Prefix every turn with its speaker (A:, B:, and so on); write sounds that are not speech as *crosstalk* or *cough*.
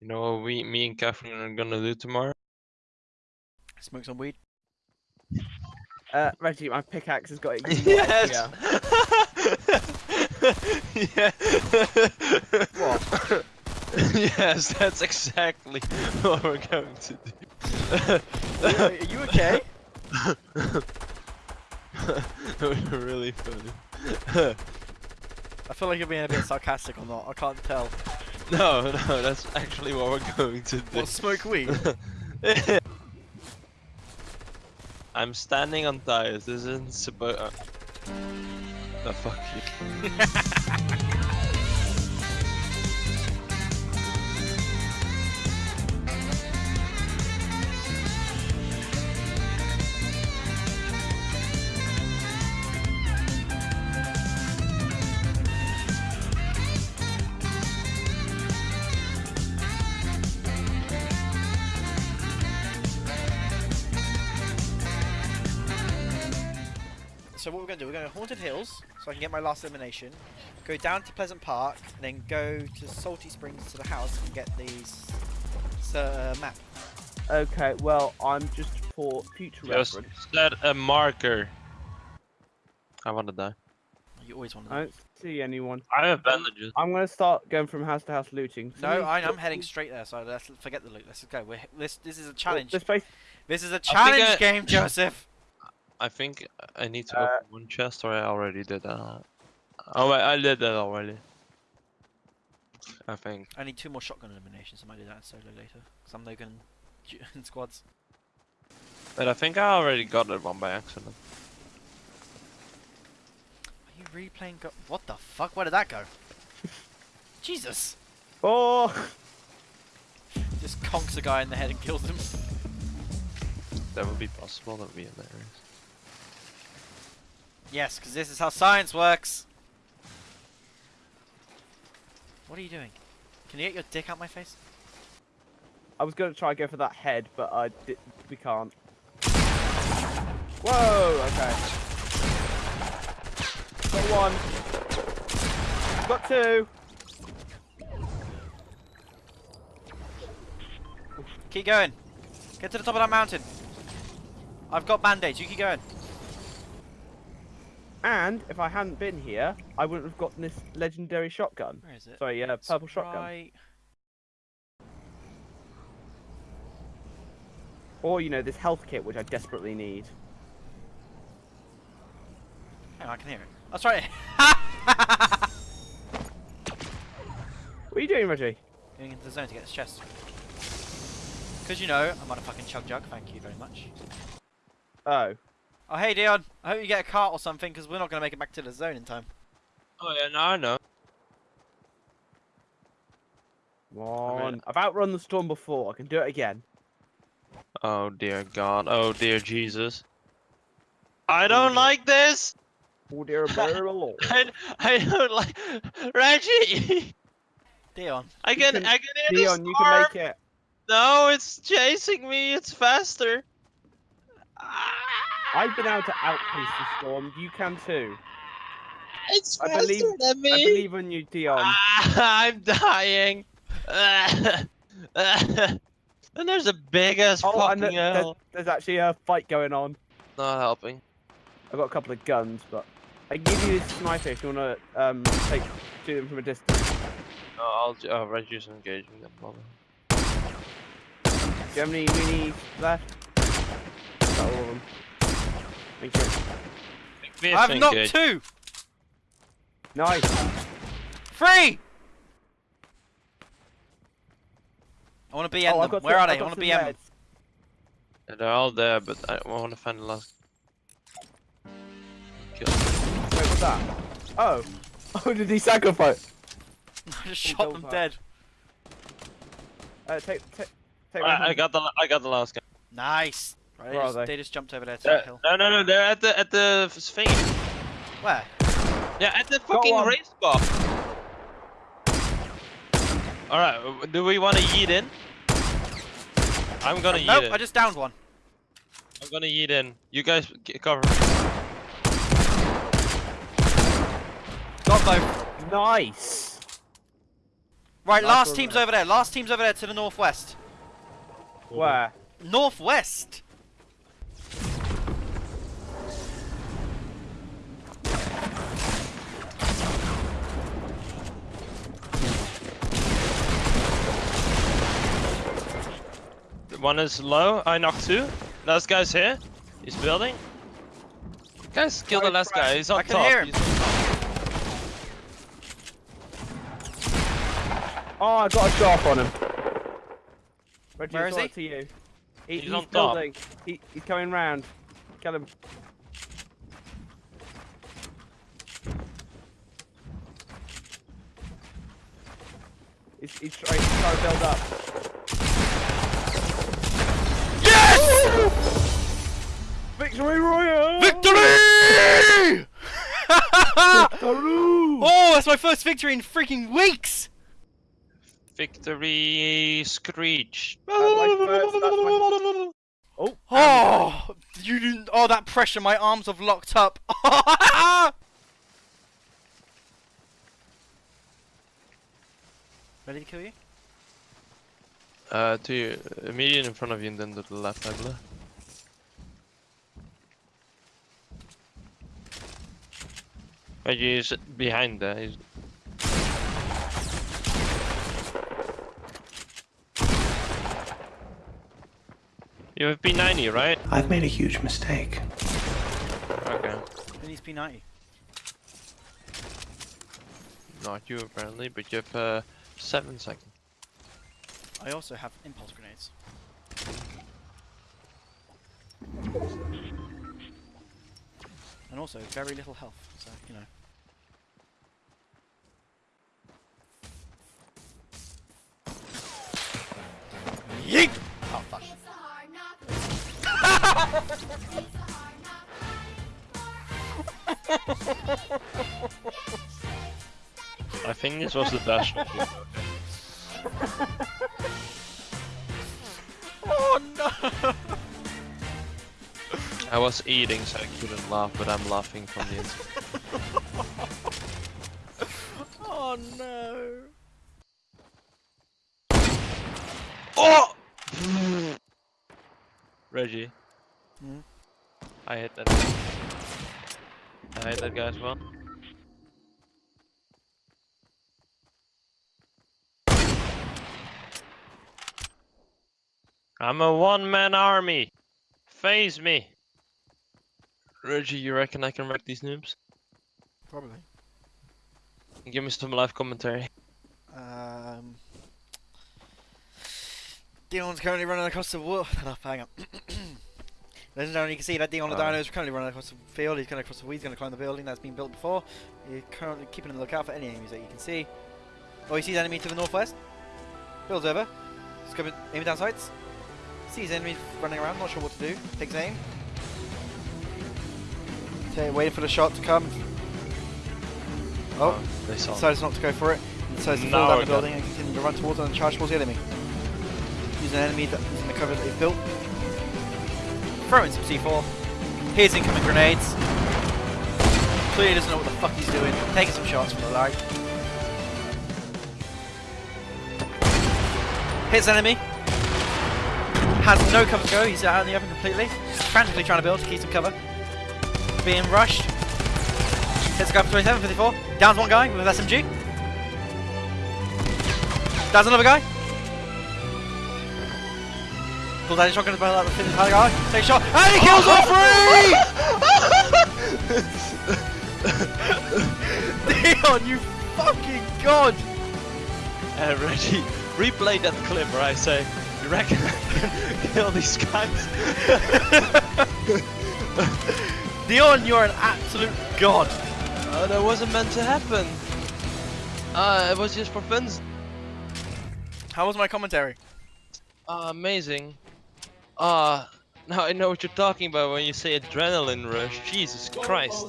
A: You know what we, me and Catherine are gonna do tomorrow?
B: Smoke some weed.
C: Uh, Reggie, my pickaxe has got *laughs* it.
A: Yes. yeah.
C: What? *laughs*
A: yes, that's exactly what we're going to do.
B: Are you okay? *laughs*
A: it was really funny.
B: I feel like you're being a bit sarcastic or not. I can't tell. *laughs*
A: no, no, that's actually what we're going to do.
B: What, smoke weed? *laughs*
A: I'm standing on tires. This isn't supposed. Uh... The fuck you. *laughs*
B: so what we're going to do, we're going to Haunted Hills, so I can get my last elimination. Go down to Pleasant Park, and then go to Salty Springs to the house and get these uh, map.
C: Okay, well, I'm just for future
A: Just
C: reference.
A: set a marker. I wanna die.
B: You always want
C: I
B: to.
C: don't see anyone.
A: I have bandages.
C: I'm gonna start going from house to house looting.
B: No, I, I'm heading straight there. So let's forget the loot. Let's go. We're, this this is a challenge.
C: This.
B: This is a
A: think
B: challenge
A: I-
B: game, Joseph.
A: I think I need to
C: Uh,
A: open one chest, or I already did that. Oh wait, I did that already. I think.
B: I need two more shotgun eliminations. I might do that solo later. Because I'm no good in, in squads.
A: But I think I already got that one by accident.
B: Are you replaying go- What the fuck? Where did that go? *laughs* Jesus!
C: Oh,
B: Just conks a guy in the head and kills him.
A: That would be possible. That would be hilarious.
B: Yes, because this is how science works. What are you doing? Can you get your dick out my face?
C: I was gonna try and go for that head, but I did. We can't. Whoa. Okay. Got one. Got two.
B: Keep going. Get to the top of that mountain. I've got band-aids. You keep going.
C: And if I hadn't been here, I wouldn't have gotten this legendary shotgun.
B: Where is it?
C: Sorry, uh,
B: It's
C: purple shotgun.
B: right-
C: Or you know this health kit, which I desperately need.
B: Hang on, I can hear it. That's *laughs* right.
C: What are you doing, Reggie?
B: Going into the zone to get this chest. Because you know, I'm on a fucking chug jug. Thank you very much.
C: Oh.
B: Oh, hey Dion. I hope you get a cart or something because we're not going to make it back to the zone in time.
A: Oh yeah, now I know.
C: Come on. I've outrun the storm before. I can do it again.
A: Oh dear God. Oh dear Jesus. I don't like this.
C: Oh dear, *laughs* barrel Lord.
A: I, I don't like Reggie.
B: Dion.
A: I can,
C: can-
A: I can hear
C: Dion,
A: the
C: you can make it.
A: No, it's chasing me. It's faster. Ah,
C: I've been able to outpace the storm. You can too.
A: It's
C: I
A: faster
C: believe-
A: than me.
C: I believe in you, Dion.
A: Ah, *laughs* I'm dying. *laughs* and there's a big ass
C: oh,
A: fucking
C: th- there's,
A: hell.
C: there's actually a fight going on.
A: Not helping.
C: I've got a couple of guns, but I give you this sniper if you want to um, take shoot them from a distance.
A: No, I'll ju- oh, Reggie's engaging them. Problem.
C: Do you have any minis left? Is that all of them? Thank you.
B: I've knocked two!
C: Nice.
B: Three! I want to BM
C: oh, I've
B: them. Where
C: some-
B: are they?
C: I've
B: I want to
C: some
B: BM them.
A: they're all there, but I want to find the last. Kill.
C: Wait, what's that? Oh. *laughs* Oh, did he sacrifice? *laughs*
B: I just shot them
C: for
B: dead.
C: Uh, take, take, take one
A: I, I got the I got the last guy.
B: Nice. Right, they,
C: Where are
B: just,
C: they?
B: they just jumped over there to
A: They're-
B: the hill.
A: no, no, no, they're at the at the sphinx.
B: Where?
A: Yeah, at the fucking race spot. All right, do we want to yeet in? I'm gonna yeet
B: nope,
A: in.
B: I just downed one.
A: I'm gonna yeet in. You guys g- cover.
B: Got both.
C: Nice.
B: Right,
C: Nice
B: last team's
C: mate.
B: over there. Last team's over there to the northwest.
C: Where?
B: Northwest.
A: One is low. I knocked two. Last guy's here. He's building. Guys, kill the last guy. He's on
B: I
A: top.
B: hear him.
A: He's on top.
C: Oh, I got a shot on him. Reggie,
B: Where
C: it's
B: is he?
C: To you. He,
A: He's
C: he's
A: on top.
C: He, he's coming round. Kill him. He's, he's, trying, he's trying to build up.
B: Yes!
C: Victory Royale!
B: Victory!
C: Victory! *laughs*
B: oh, that's my first victory in freaking weeks.
A: Victory screech.
C: That's my first- that's my- Oh,
B: Oh, you didn't. Oh, that pressure. My arms have locked up. *laughs* Ready to kill you?
A: Uh, to you, immediate in front of you and then to the left, I believe. But he's behind there. He's... You have P90, right?
D: I've made a huge mistake.
A: Okay.
B: Who needs P90?
A: Not you apparently, but you have uh, 7 seconds.
B: I also have impulse grenades. And also very little health, so you know. Yeet! Oh fuck.
A: I think this was the best *laughs* *laughs* I was eating so I couldn't laugh, but I'm laughing from the inside. *laughs*
B: Oh no!
A: Oh! Reggie.
B: Hmm?
A: I hit that. I hit that guy as well. I'm a one-man army. Phase me. Reggie, you reckon I can wreck these noobs?
B: Probably.
A: Give me some live commentary.
B: Um. Dion's currently running across the wall. Oh, *coughs* hang on. Ladies and gentlemen, you can see that Dion the. Dino is currently running across the field. He's going across the. Weeds, he's going to climb the building that's been built before. He's currently keeping a lookout for any enemies that you can see. Oh, he sees enemy to the northwest. Builds over. He's coming, aiming down sights. Sees enemies running around. Not sure what to do. Takes aim. Okay, waiting for the shot to come. Oh, oh,
A: they saw.
B: decides not to go for it. Decides to
A: Now
B: fall down the building and continue to run towards and charge towards the enemy. Using an enemy that is in the cover that they've built. Throwing some C4. Here's incoming grenades. Clearly doesn't know what the fuck he's doing. Taking some shots from the lag. Hits enemy. Has no cover to go. He's out in the open completely. Frantically trying to build to keep some cover. Being rushed. Hits a guy for 27, 54. Downs one guy with SMG. Downs another guy. Pulls out his shotgun out the fifth guy. Takes a shot. And he kills all three! *laughs* Dion, you fucking god!
A: Uh, Reggie, replay that clip where I say, you reckon I can kill these guys? *laughs*
B: Dion, you're an absolute god.
A: Oh, that wasn't meant to happen. Uh, it was just for fun.
B: How was my commentary?
A: Ah, amazing. Ah, now I know what you're talking about when you say adrenaline rush. Jesus Christ.